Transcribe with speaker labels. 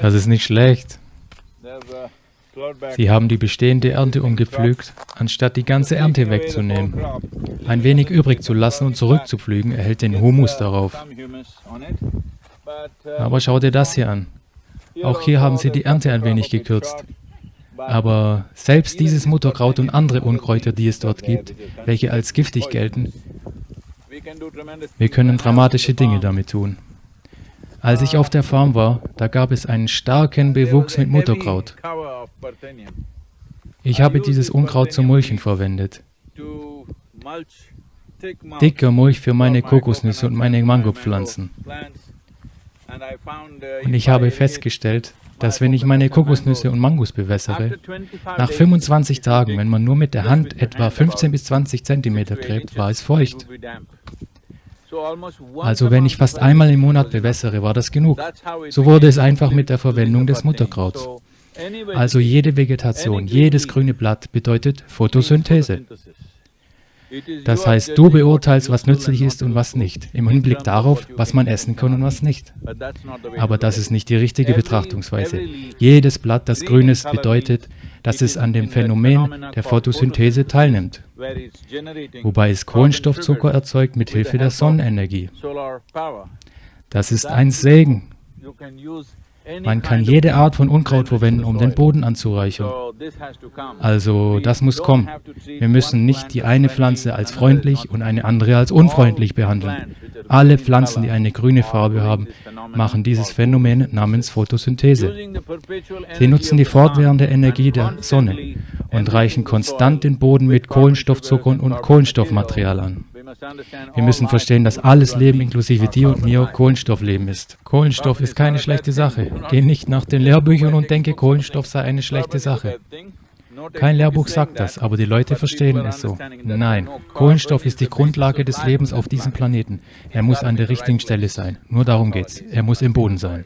Speaker 1: Das ist nicht schlecht. Sie haben die bestehende Ernte umgepflügt, anstatt die ganze Ernte wegzunehmen. Ein wenig übrig zu lassen und zurückzupflügen erhält den Humus darauf. Aber schau dir das hier an. Auch hier haben sie die Ernte ein wenig gekürzt. Aber selbst dieses Mutterkraut und andere Unkräuter, die es dort gibt, welche als giftig gelten, wir können dramatische Dinge damit tun. Als ich auf der Farm war, da gab es einen starken Bewuchs mit Mutterkraut. Ich habe dieses Unkraut zum Mulchen verwendet. Dicker Mulch für meine Kokosnüsse und meine Mangopflanzen. Und ich habe festgestellt, dass wenn ich meine Kokosnüsse und Mangos bewässere, nach 25 Tagen, wenn man nur mit der Hand etwa 15 bis 20 Zentimeter gräbt, war es feucht. Also wenn ich fast einmal im Monat bewässere, war das genug. So wurde es einfach mit der Verwendung des Mutterkrauts. Also jede Vegetation, jedes grüne Blatt bedeutet Photosynthese. Das heißt, du beurteilst, was nützlich ist und was nicht, im Hinblick darauf, was man essen kann und was nicht. Aber das ist nicht die richtige Betrachtungsweise. Jedes Blatt, das grün ist, bedeutet, dass es an dem Phänomen der Photosynthese teilnimmt, wobei es Kohlenstoffzucker erzeugt mit Hilfe der Sonnenenergie. Das ist ein Segen. Man kann jede Art von Unkraut verwenden, um den Boden anzureichern. Also das muss kommen. Wir müssen nicht die eine Pflanze als freundlich und eine andere als unfreundlich behandeln. Alle Pflanzen, die eine grüne Farbe haben, machen dieses Phänomen namens Photosynthese. Sie nutzen die fortwährende Energie der Sonne und reichen konstant den Boden mit Kohlenstoffzuckern und Kohlenstoffmaterial an. Wir müssen verstehen, dass alles Leben inklusive dir und mir Kohlenstoffleben ist. Kohlenstoff ist keine schlechte Sache. Geh nicht nach den Lehrbüchern und denke, Kohlenstoff sei eine schlechte Sache. Kein Lehrbuch sagt das, aber die Leute verstehen es so. Nein, Kohlenstoff ist die Grundlage des Lebens auf diesem Planeten. Er muss an der richtigen Stelle sein. Nur darum geht's. Er muss im Boden sein.